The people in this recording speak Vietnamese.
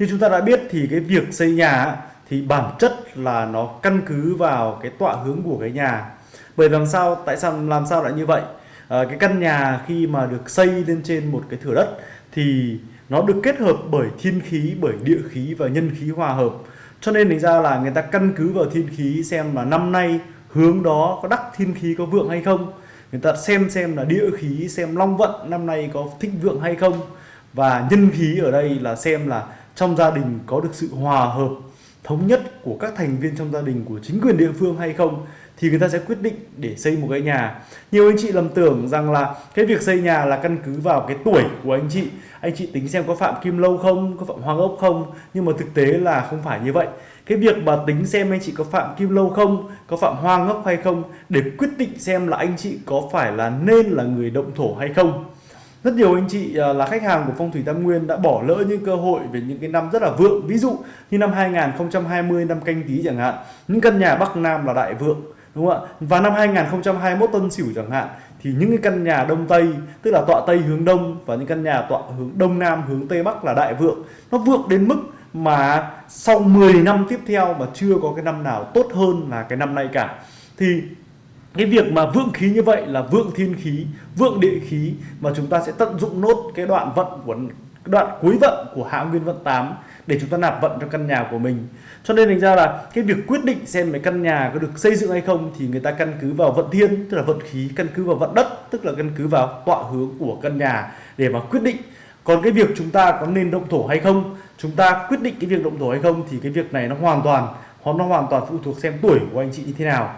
như chúng ta đã biết thì cái việc xây nhà thì bản chất là nó căn cứ vào cái tọa hướng của cái nhà. Bởi làm sao tại sao làm sao lại như vậy? À, cái căn nhà khi mà được xây lên trên một cái thửa đất thì nó được kết hợp bởi thiên khí bởi địa khí và nhân khí hòa hợp. Cho nên thành ra là người ta căn cứ vào thiên khí xem là năm nay hướng đó có đắc thiên khí có vượng hay không. Người ta xem xem là địa khí xem long vận năm nay có thích vượng hay không. Và nhân khí ở đây là xem là trong gia đình có được sự hòa hợp thống nhất của các thành viên trong gia đình của chính quyền địa phương hay không thì người ta sẽ quyết định để xây một cái nhà. Nhiều anh chị lầm tưởng rằng là cái việc xây nhà là căn cứ vào cái tuổi của anh chị. Anh chị tính xem có phạm kim lâu không, có phạm hoàng ốc không, nhưng mà thực tế là không phải như vậy. Cái việc mà tính xem anh chị có phạm kim lâu không, có phạm hoang ốc hay không để quyết định xem là anh chị có phải là nên là người động thổ hay không rất nhiều anh chị à, là khách hàng của phong thủy tam nguyên đã bỏ lỡ những cơ hội về những cái năm rất là vượng. Ví dụ như năm 2020 năm canh tí chẳng hạn, những căn nhà bắc nam là đại vượng, đúng không ạ? Và năm 2021 tân sửu chẳng hạn, thì những cái căn nhà đông tây, tức là tọa tây hướng đông và những căn nhà tọa hướng đông nam hướng tây bắc là đại vượng. Nó vượng đến mức mà sau 10 năm tiếp theo mà chưa có cái năm nào tốt hơn là cái năm nay cả. Thì cái việc mà vượng khí như vậy là vượng thiên khí, vượng địa khí mà chúng ta sẽ tận dụng nốt cái đoạn vận của đoạn cuối vận của hạ nguyên vận 8 để chúng ta nạp vận cho căn nhà của mình. Cho nên thành ra là cái việc quyết định xem cái căn nhà có được xây dựng hay không thì người ta căn cứ vào vận thiên, tức là vận khí, căn cứ vào vận đất, tức là căn cứ vào tọa hướng của căn nhà để mà quyết định. Còn cái việc chúng ta có nên động thổ hay không, chúng ta quyết định cái việc động thổ hay không thì cái việc này nó hoàn toàn, nó hoàn toàn phụ thuộc xem tuổi của anh chị như thế nào.